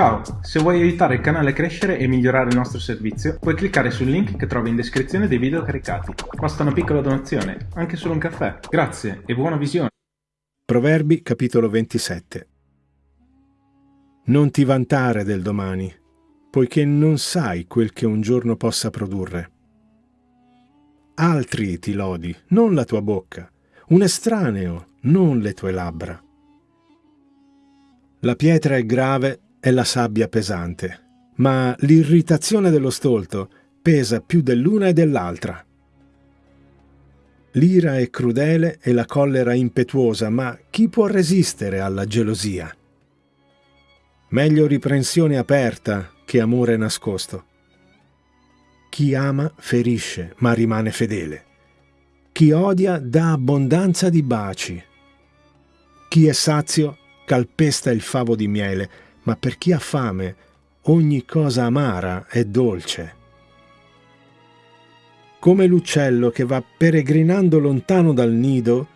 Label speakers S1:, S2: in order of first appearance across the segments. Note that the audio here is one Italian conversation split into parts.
S1: Ciao, se vuoi aiutare il canale a crescere e migliorare il nostro servizio, puoi cliccare sul link che trovi in descrizione dei video caricati. Basta una piccola donazione, anche solo un caffè. Grazie e buona visione.
S2: Proverbi capitolo 27 Non ti vantare del domani, poiché non sai quel che un giorno possa produrre. Altri ti lodi, non la tua bocca, un estraneo, non le tue labbra. La pietra è grave e la sabbia pesante, ma l'irritazione dello stolto pesa più dell'una e dell'altra. L'ira è crudele e la collera impetuosa, ma chi può resistere alla gelosia? Meglio riprensione aperta che amore nascosto. Chi ama ferisce, ma rimane fedele. Chi odia dà abbondanza di baci. Chi è sazio calpesta il favo di miele, ma per chi ha fame ogni cosa amara è dolce. Come l'uccello che va peregrinando lontano dal nido,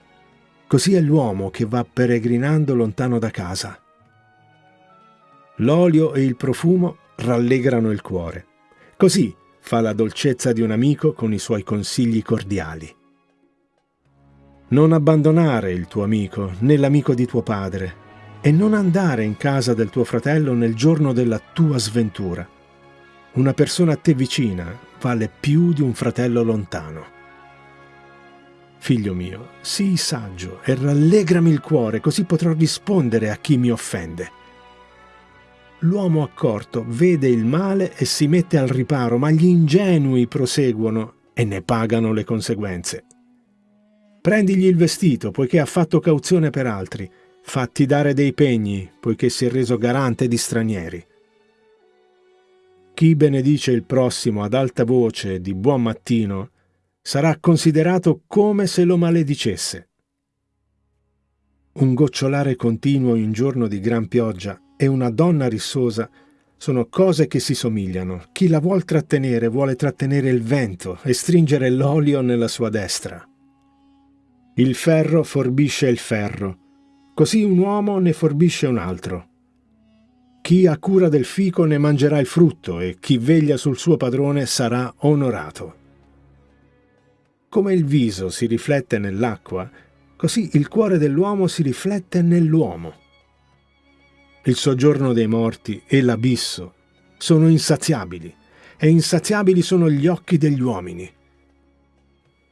S2: così è l'uomo che va peregrinando lontano da casa. L'olio e il profumo rallegrano il cuore. Così fa la dolcezza di un amico con i suoi consigli cordiali. Non abbandonare il tuo amico, né l'amico di tuo padre, e non andare in casa del tuo fratello nel giorno della tua sventura. Una persona a te vicina vale più di un fratello lontano. Figlio mio, sii saggio e rallegrami il cuore, così potrò rispondere a chi mi offende. L'uomo accorto vede il male e si mette al riparo, ma gli ingenui proseguono e ne pagano le conseguenze. Prendigli il vestito, poiché ha fatto cauzione per altri, fatti dare dei pegni, poiché si è reso garante di stranieri. Chi benedice il prossimo ad alta voce di buon mattino sarà considerato come se lo maledicesse. Un gocciolare continuo in giorno di gran pioggia e una donna rissosa sono cose che si somigliano. Chi la vuol trattenere vuole trattenere il vento e stringere l'olio nella sua destra. Il ferro forbisce il ferro, Così un uomo ne forbisce un altro. Chi ha cura del fico ne mangerà il frutto e chi veglia sul suo padrone sarà onorato. Come il viso si riflette nell'acqua, così il cuore dell'uomo si riflette nell'uomo. Il soggiorno dei morti e l'abisso sono insaziabili, e insaziabili sono gli occhi degli uomini.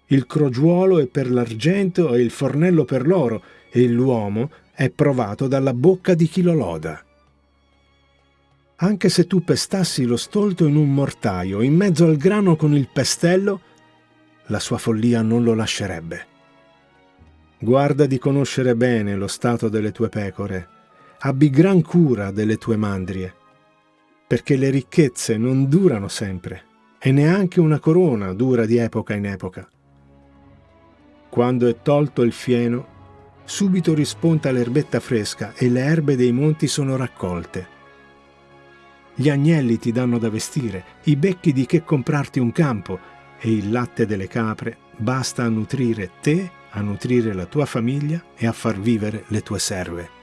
S2: Il crogiuolo è per l'argento e il fornello per l'oro, e l'uomo è provato dalla bocca di chi lo loda. Anche se tu pestassi lo stolto in un mortaio, in mezzo al grano con il pestello, la sua follia non lo lascerebbe. Guarda di conoscere bene lo stato delle tue pecore, abbi gran cura delle tue mandrie, perché le ricchezze non durano sempre, e neanche una corona dura di epoca in epoca. Quando è tolto il fieno, subito risponta l'erbetta fresca e le erbe dei monti sono raccolte. Gli agnelli ti danno da vestire, i becchi di che comprarti un campo e il latte delle capre basta a nutrire te, a nutrire la tua famiglia e a far vivere le tue serve.